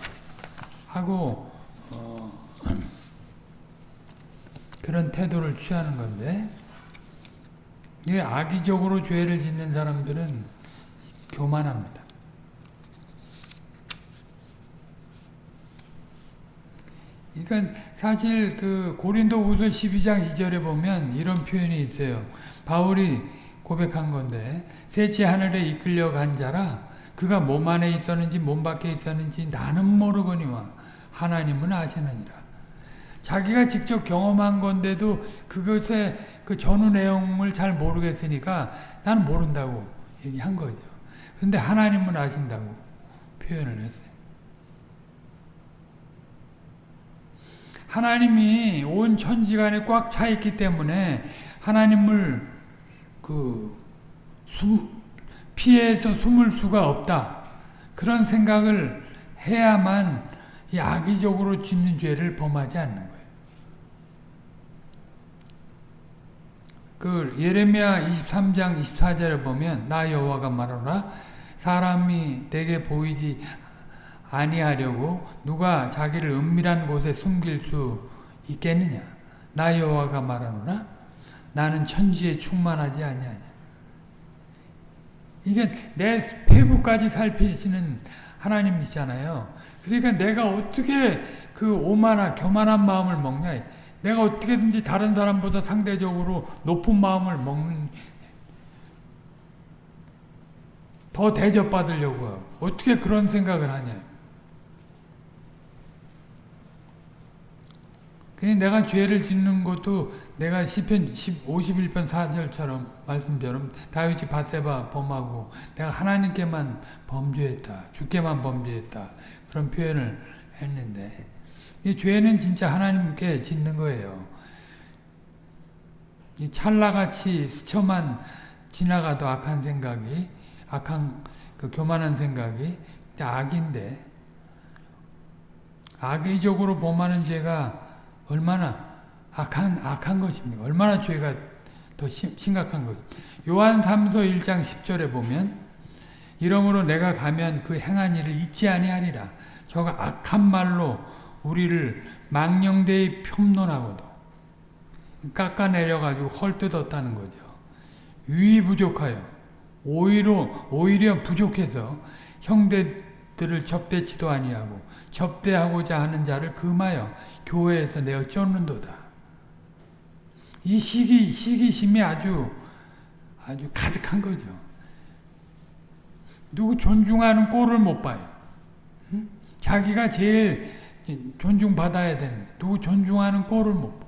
하고 어, 그런 태도를 취하는 건데 이게 악의적으로 죄를 짓는 사람들은 교만합니다. 그러니까 사실 그 고린도후서 12장 2절에 보면 이런 표현이 있어요. 바울이 고백한 건데 셋째 하늘에 이끌려 간 자라 그가 몸 안에 있었는지 몸 밖에 있었는지 나는 모르거니와 하나님은 아시느니라. 자기가 직접 경험한 건데도 그것의 그 전후 내용을 잘 모르겠으니까 나는 모른다고 얘기한 거죠. 근데 하나님은 아신다고 표현을 했어요. 하나님이 온 천지간에 꽉 차 있기 때문에 하나님을 그 숨, 피해서 숨을 수가 없다. 그런 생각을 해야만 이 악의적으로 짓는 죄를 범하지 않는 거예요. 그 예레미야 23장 24절에 보면 나 여호와가 말하노라 사람이 내게 보이지 아니하려고 누가 자기를 은밀한 곳에 숨길 수 있겠느냐? 나 여호와가 말하노라. 나는 천지에 충만하지 아니하냐? 이게 내 폐부까지 살피시는 하나님이잖아요. 그러니까 내가 어떻게 그 오만한 교만한 마음을 먹냐? 내가 어떻게든지 다른 사람보다 상대적으로 높은 마음을 먹는 더 대접받으려고 어떻게 그런 생각을 하냐 그냥 내가 죄를 짓는 것도 내가 시편 51편 4절처럼 말씀처럼 다윗이 바세바 범하고 내가 하나님께만 범죄했다. 주께만 범죄했다. 그런 표현을 했는데 이 죄는 진짜 하나님께 짓는 거예요. 이 찰나같이 스쳐만 지나가도 악한 생각이 악한 그 교만한 생각이 악인데 악의적으로 범하는 죄가 얼마나 악한 악한 것입니까? 얼마나 죄가 더 심, 심각한 것. 요한 3서 1장 10절에 보면 이러므로 내가 가면 그 행한 일을 잊지 아니하리라. 저가 악한 말로 우리를 망령되이 폄론하고도 깎아내려가지고 헐뜯었다는 거죠. 유이 부족하여 오히려 오히려 부족해서 형제들 것들을 접대치도 아니하고 접대하고자 하는 자를 금하여 교회에서 내어 쫓는도다. 이 시기 시기심이 아주 아주 가득한 거죠. 누구 존중하는 꼴을 못 봐요. 응? 자기가 제일 존중받아야 되는데 누구 존중하는 꼴을 못 봐.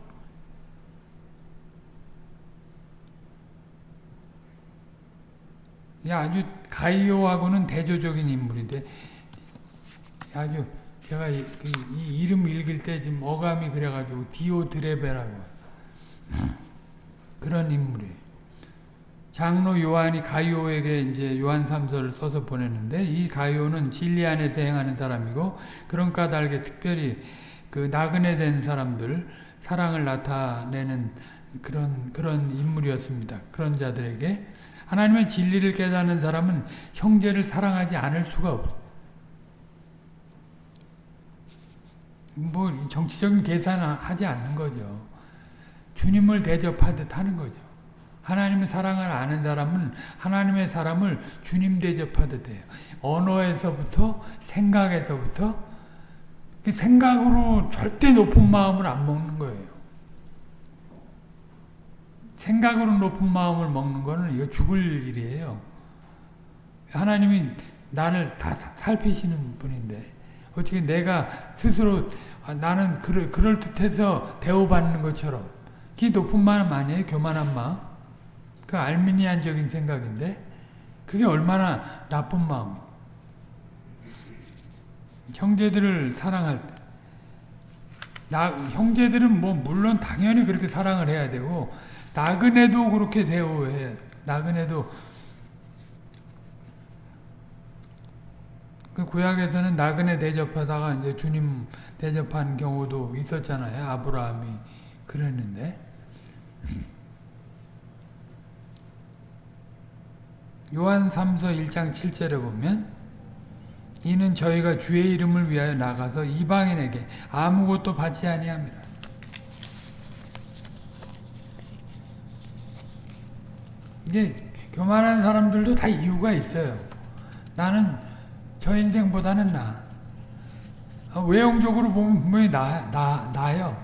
아주 가이오하고는 대조적인 인물인데 아주 제가 이, 그, 이 이름 읽을 때 지금 어감이 그래가지고 디오드레베라고 그런 인물이에요. 장로 요한이 가이오에게 이제 요한 3서를 써서 보냈는데 이 가이오는 진리 안에서 행하는 사람이고 그런 까닭에 특별히 그 나그네 된 사람들 사랑을 나타내는 그런 그런 인물이었습니다. 그런 자들에게 하나님의 진리를 깨닫는 사람은 형제를 사랑하지 않을 수가 없어. 뭐 정치적인 계산을 하지 않는 거죠. 주님을 대접하듯 하는 거죠. 하나님의 사랑을 아는 사람은 하나님의 사람을 주님 대접하듯 해요. 언어에서부터 생각에서부터 그 생각으로 절대 높은 마음을 안 먹는 거예요. 생각으로 높은 마음을 먹는 거는 이거 죽을 일이에요. 하나님이 나를 다 살피시는 분인데 어떻게 내가 스스로 아, 나는 그럴, 그럴 듯해서 대우받는 것처럼 그게 높은 마음 아니에요? 교만한 마음? 그 알미니안적인 생각인데 그게 얼마나 나쁜 마음 형제들을 사랑할 때 나, 형제들은 뭐 물론 당연히 그렇게 사랑을 해야 되고 나그네도 그렇게 대우해. 나그네도 그 구약에서는 나그네 대접하다가 이제 주님 대접한 경우도 있었잖아요. 아브라함이 그랬는데 요한 3서 1장 7절에 보면 이는 저희가 주의 이름을 위하여 나가서 이방인에게 아무것도 받지 아니합니다. 이게 교만한 사람들도 다 이유가 있어요. 나는 저 인생보다는 나. 어, 외형적으로 보면 분명히 나, 나, 나요.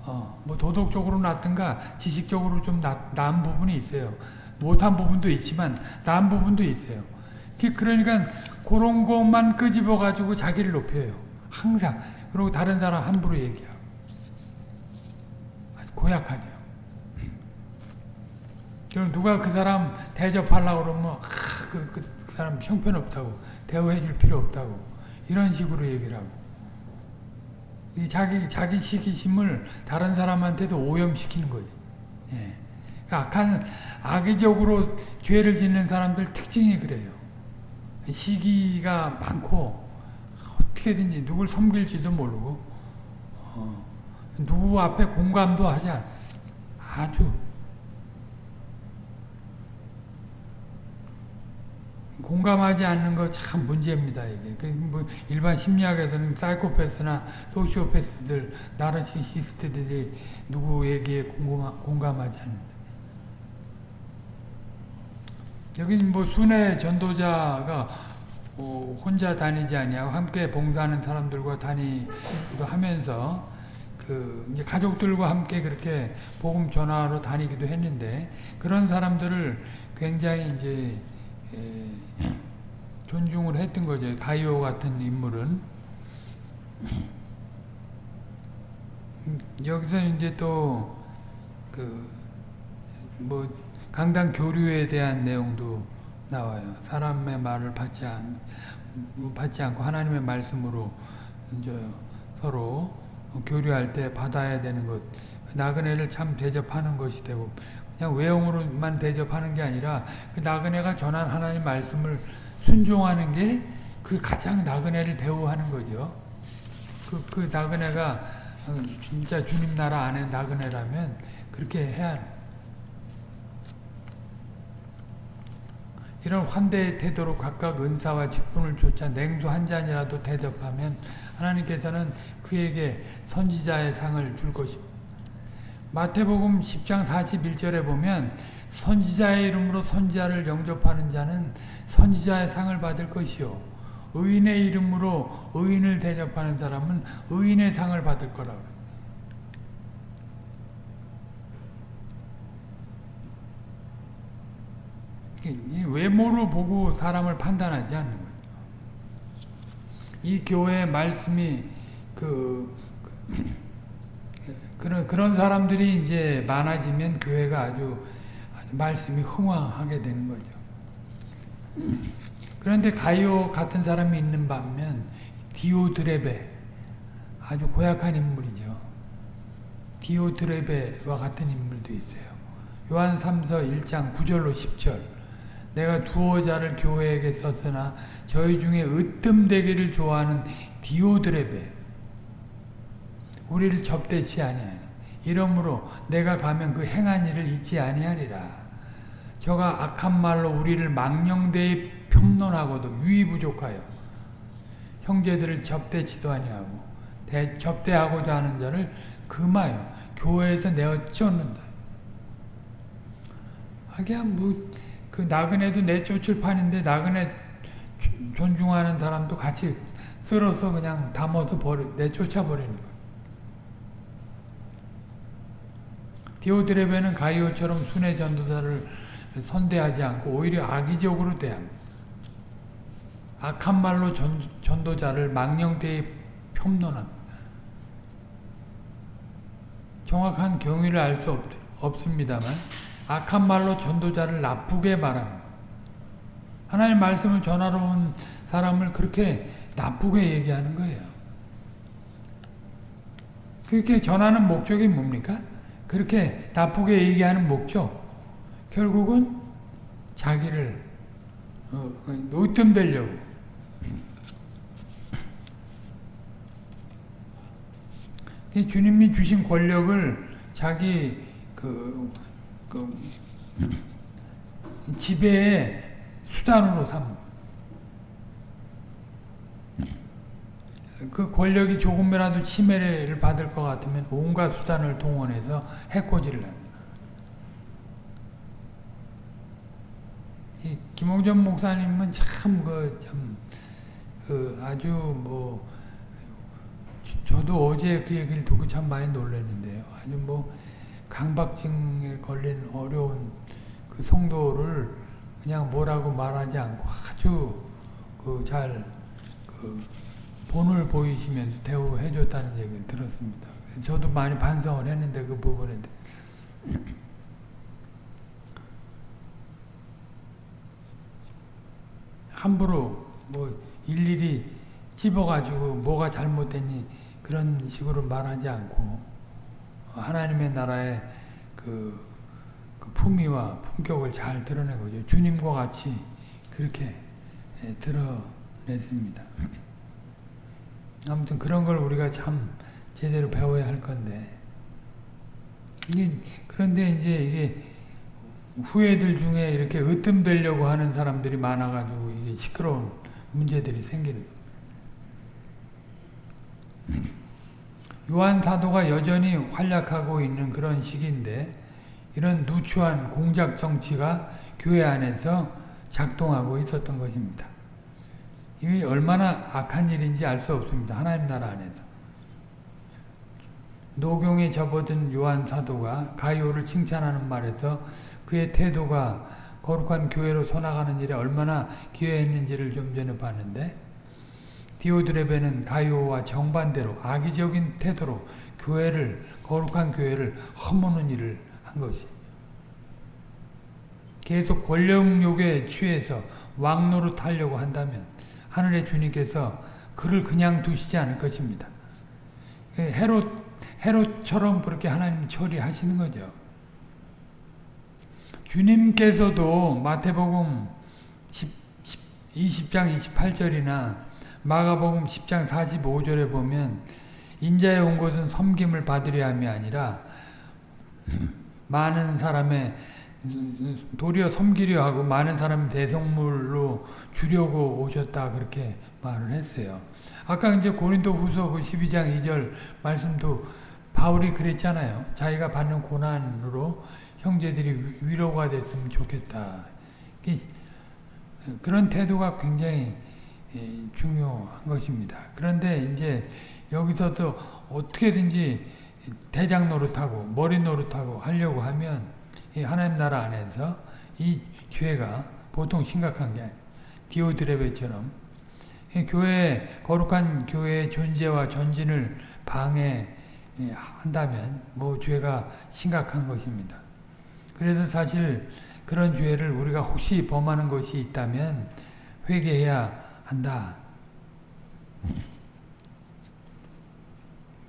어, 뭐 도덕적으로 낫든가 지식적으로 좀 나, 나은 부분이 있어요. 못한 부분도 있지만 나은 부분도 있어요. 그러니까 그런 것만 끄집어 가지고 자기를 높여요. 항상. 그리고 다른 사람 함부로 얘기하고. 고약하죠. 그럼 누가 그 사람 대접하려고 그러면 아, 그, 그 사람 형편없다고 대우해 줄 필요 없다고 이런 식으로 얘기를 하고 자기 자기 시기심을 다른 사람한테도 오염시키는 거지. 예. 그러니까 악한 악의적으로 죄를 짓는 사람들 특징이 그래요. 시기가 많고 어떻게든지 누굴 섬길지도 모르고 어, 누구 앞에 공감도 하지 않, 아주 공감하지 않는 거 참 문제입니다. 이게 그뭐 일반 심리학에서는 사이코패스나 소시오패스들 나르시시스트들이 누구에게 공감, 공감하지 않는다. 여기는 뭐 순회 전도자가 어 혼자 다니지 아니하고 함께 봉사하는 사람들과 다니기도 하면서 그 이제 가족들과 함께 그렇게 복음 전하러 다니기도 했는데 그런 사람들을 굉장히 이제 존중을 했던 거죠. 가이오 같은 인물은. 여기서 이제 또, 그, 뭐, 강단 교류에 대한 내용도 나와요. 사람의 말을 받지, 않, 받지 않고 하나님의 말씀으로 이제 서로 교류할 때 받아야 되는 것. 나그네를 참 대접하는 것이 되고, 그냥 외형으로만 대접하는 게 아니라 그 나그네가 전한 하나님 말씀을 순종하는 게 그 가장 나그네를 대우하는 거죠. 그, 그 나그네가 어, 진짜 주님 나라 안에 나그네라면 그렇게 해야 이런 환대의 태도로 각각 은사와 직분을 쫓아 냉수 한 잔이라도 대접하면 하나님께서는 그에게 선지자의 상을 줄 것입니다. 마태복음 10장 41절에 보면 선지자의 이름으로 선지자를 영접하는 자는 선지자의 상을 받을 것이요 의인의 이름으로 의인을 대접하는 사람은 의인의 상을 받을 거라고. 이 외모로 보고 사람을 판단하지 않는 거예요. 이 교회의 말씀이 그, 그 그런 그런 사람들이 이제 많아지면 교회가 아주 말씀이 흥황하게 되는 거죠. 그런데 가이오 같은 사람이 있는 반면 디오드레베 아주 고약한 인물이죠. 디오드레베와 같은 인물도 있어요. 요한 3서 1장 9절로 10절 내가 두어 자를 교회에게 썼으나 저희 중에 으뜸되기를 좋아하는 디오드레베 우리를 접대치 아니하니 이러므로 내가 가면 그 행한 일을 잊지 아니하리라 저가 악한 말로 우리를 망령되이 평론하고도 유의 부족하여 형제들을 접대치도 아니하고 대, 접대하고자 하는 자를 금하여 교회에서 내어 쫓는다 하기야 뭐그 나그네도 내쫓을 판인데 나그네 존중하는 사람도 같이 쓸어서 그냥 담아서 버리, 내쫓아 버리는 거예요. 디오드레베는 가이오처럼 순회 전도사를 선대하지 않고 오히려 악의적으로 대합니다. 악한 말로 전, 전도자를 망령되이 폄론합니다. 정확한 경위를 알 수 없습니다만 악한 말로 전도자를 나쁘게 말합니다. 하나님 말씀을 전하러 온 사람을 그렇게 나쁘게 얘기하는 거예요. 그렇게 전하는 목적이 뭡니까? 그렇게 나쁘게 얘기하는 목적 결국은 자기를 어, 노점되려고 주님이 주신 권력을 자기 그, 그 지배의 수단으로 삼. 그 권력이 조금이라도 침해를 받을 것 같으면 온갖 수단을 동원해서 해코지를 합니다. 김홍전 목사님은 참 그 참 그 아주 뭐 저도 어제 그 얘기를 듣고 참 많이 놀랐는데요. 아주 뭐 강박증에 걸린 어려운 그 성도를 그냥 뭐라고 말하지 않고 아주 그 잘그 그 본을 보이시면서 대우해 줬다는 얘기를 들었습니다. 저도 많이 반성을 했는데 그 부분에 함부로 뭐 일일이 찝어가지고 뭐가 잘못됐니 그런 식으로 말하지 않고 하나님의 나라의 그, 그 품위와 품격을 잘 드러내고 주님과 같이 그렇게 예, 드러냈습니다. 아무튼 그런 걸 우리가 참 제대로 배워야 할 건데 그런데 이제 이게 후예들 중에 이렇게 으뜸되려고 하는 사람들이 많아가지고 이게 시끄러운 문제들이 생기는 요한 사도가 여전히 활약하고 있는 그런 시기인데 이런 누추한 공작 정치가 교회 안에서 작동하고 있었던 것입니다. 이게 얼마나 악한 일인지 알 수 없습니다. 하나님 나라 안에서. 노경에 접어든 요한 사도가 가이오를 칭찬하는 말에서 그의 태도가 거룩한 교회로 서나가는 일에 얼마나 기여했는지를 좀 전에 봤는데 디오드레베는 가이오와 정반대로 악의적인 태도로 교회를 거룩한 교회를 허무는 일을 한 것이 계속 권력욕에 취해서 왕노릇 하려고 한다면 하늘의 주님께서 그를 그냥 두시지 않을 것입니다. 헤롯, 헤롯처럼 그렇게 하나님 처리하시는 거죠. 주님께서도 마태복음 10, 20장 28절이나 마가복음 10장 45절에 보면 인자에 온 것은 섬김을 받으려 함이 아니라 많은 사람의 도리어 섬기려 하고 많은 사람 대성물로 주려고 오셨다 그렇게 말을 했어요. 아까 이제 고린도 후서 그 12장 2절 말씀도 바울이 그랬잖아요. 자기가 받는 고난으로 형제들이 위로가 됐으면 좋겠다. 그런 태도가 굉장히 예, 중요한 것입니다. 그런데 이제 여기서도 어떻게든지 대장 노릇하고 머리 노릇하고 하려고 하면 이 하나님 나라 안에서 이 죄가 보통 심각한 게. 디오드레베처럼 이 교회 거룩한 교회의 존재와 전진을 방해한다면 뭐 죄가 심각한 것입니다. 그래서 사실 그런 죄를 우리가 혹시 범하는 것이 있다면 회개해야 한다.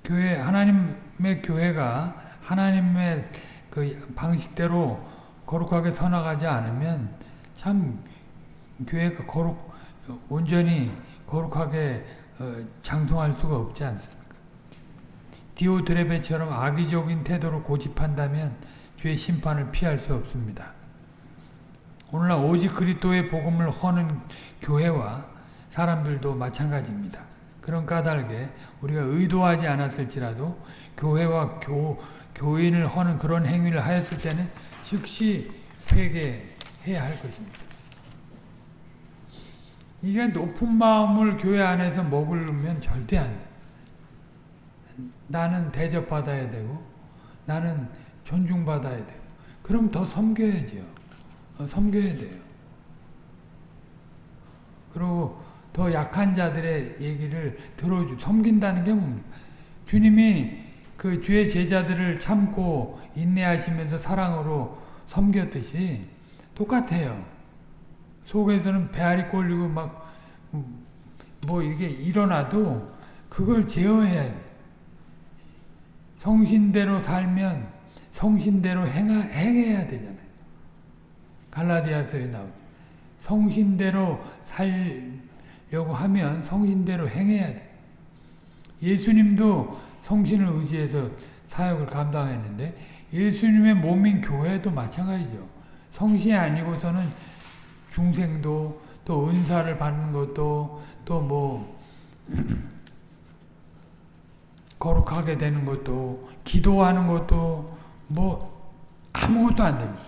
교회 하나님의 교회가 하나님의 그 방식대로 거룩하게 서나가지 않으면 참 교회가 거룩 온전히 거룩하게 어, 장성할 수가 없지 않습니까? 디오드레베처럼 악의적인 태도를 고집한다면 죄 심판을 피할 수 없습니다. 오늘날 오직 그리스도의 복음을 허는 교회와 사람들도 마찬가지입니다. 그런 까닭에 우리가 의도하지 않았을지라도 교회와 교, 교인을 허는 그런 행위를 하였을 때는 즉시 회개해야 할 것입니다. 이게 높은 마음을 교회 안에서 먹으면 절대 안 돼. 나는 대접받아야 되고 나는 존중받아야 되고 그럼 더 섬겨야죠. 어, 섬겨야 돼요. 그리고 더 약한 자들의 얘기를 들어주, 섬긴다는 게 뭡니까? 주님이 그 주의 제자들을 참고 인내하시면서 사랑으로 섬겼듯이 똑같아요. 속에서는 배알이 꼴리고 막, 뭐 이게 일어나도 그걸 제어해야 돼. 성신대로 살면 성신대로 행하, 행해야 되잖아요. 갈라디아서에 나오죠. 성신대로 살려고 하면 성신대로 행해야 돼. 예수님도 성신을 의지해서 사역을 감당했는데 예수님의 몸인 교회도 마찬가지죠. 성신이 아니고서는 중생도 또 은사를 받는 것도 또 뭐 거룩하게 되는 것도 기도하는 것도 뭐 아무것도 안 됩니다.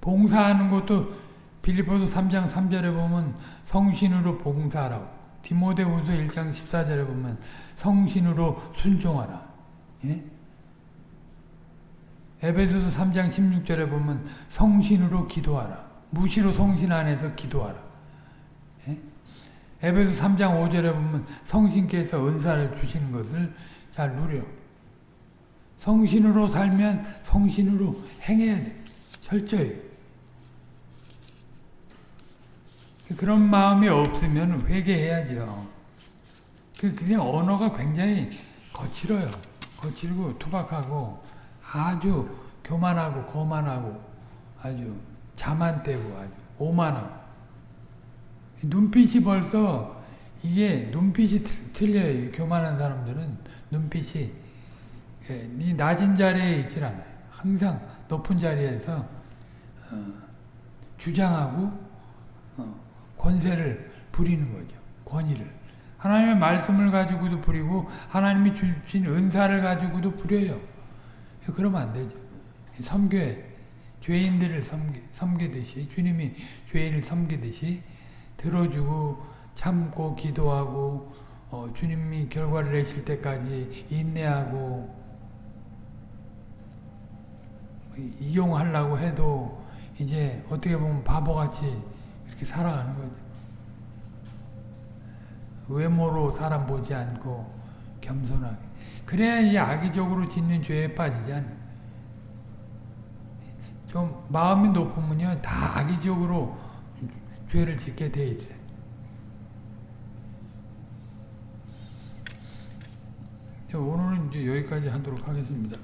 봉사하는 것도 빌리포스 3장 3절에 보면 성신으로 봉사하라고 디모데후서 1장 14절에 보면 성신으로 순종하라. 예? 에베소서 3장 16절에 보면 성신으로 기도하라. 무시로 성신 안에서 기도하라. 예? 에베소 3장 5절에 보면 성신께서 은사를 주시는 것을 잘 누려. 성신으로 살면 성신으로 행해야 돼. 철저히. 그런 마음이 없으면 회개해야죠. 그 그냥 언어가 굉장히 거칠어요. 거칠고 투박하고 아주 교만하고 거만하고 아주 자만되고 아주 오만하고 눈빛이 벌써 이게 눈빛이 틀려요. 교만한 사람들은 눈빛이 이 낮은 자리에 있질 않아요. 항상 높은 자리에서 어, 주장하고 어, 권세를 부리는 거죠. 권위를. 하나님의 말씀을 가지고도 부리고 하나님이 주신 은사를 가지고도 부려요. 그러면 안 되죠. 섬겨 죄인들을 섬기, 섬기듯이 주님이 죄인을 섬기듯이 들어주고 참고 기도하고 어, 주님이 결과를 내실 때까지 인내하고 이용하려고 해도 이제 어떻게 보면 바보같이 이렇게 살아가는 거죠. 외모로 사람 보지 않고 겸손하게. 그래야 이 악의적으로 짓는 죄에 빠지지 않아요. 좀 마음이 높으면요 다 악의적으로 죄를 짓게 돼 있어요. 오늘은 이제 여기까지 하도록 하겠습니다.